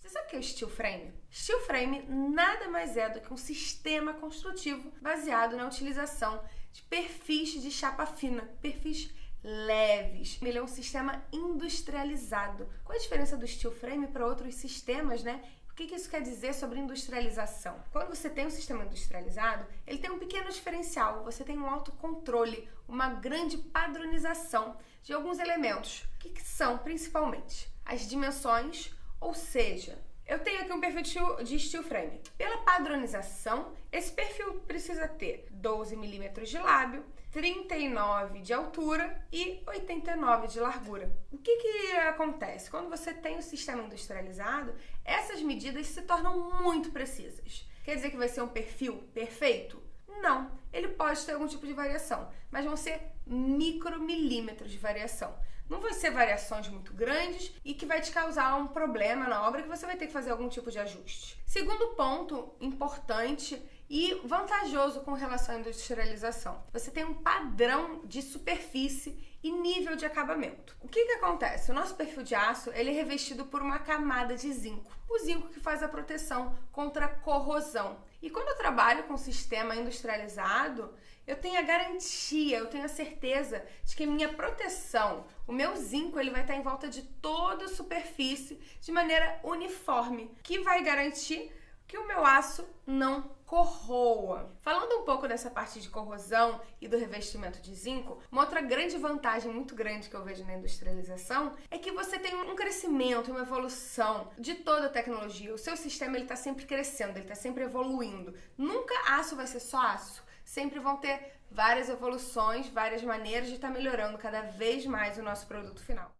Você sabe o que é o steel frame? Steel frame nada mais é do que um sistema construtivo baseado na utilização de perfis de chapa fina, perfis leves. Ele é um sistema industrializado. Qual a diferença do steel frame para outros sistemas, né? O que isso quer dizer sobre industrialização? Quando você tem um sistema industrializado, ele tem um pequeno diferencial. Você tem um autocontrole, uma grande padronização de alguns elementos. Que, que são, principalmente? As dimensões, ou seja, eu tenho aqui um perfil de steel frame. Pela padronização, esse perfil precisa ter 12 milímetros de lábio, 39 de altura e 89 de largura. O que, que acontece? Quando você tem o sistema industrializado, essas medidas se tornam muito precisas. Quer dizer que vai ser um perfil perfeito? Não, ele pode ter algum tipo de variação, mas vão ser micromilímetros de variação. Não vão ser variações muito grandes e que vai te causar um problema na obra que você vai ter que fazer algum tipo de ajuste. Segundo ponto importante e vantajoso com relação à industrialização, você tem um padrão de superfície e nível de acabamento. O que, que acontece? O nosso perfil de aço ele é revestido por uma camada de zinco. O zinco que faz a proteção contra a corrosão. E quando eu trabalho com sistema industrializado, eu tenho a garantia, eu tenho a certeza de que minha proteção, o meu zinco, ele vai estar em volta de toda a superfície de maneira uniforme, que vai garantir que o meu aço não corroa. Falando um pouco dessa parte de corrosão e do revestimento de zinco, uma outra grande vantagem muito grande que eu vejo na industrialização é que você tem um crescimento, uma evolução de toda a tecnologia. O seu sistema ele está sempre crescendo, ele está sempre evoluindo. Nunca aço vai ser só aço. Sempre vão ter várias evoluções, várias maneiras de estar tá melhorando cada vez mais o nosso produto final.